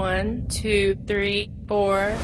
One, two, three, four.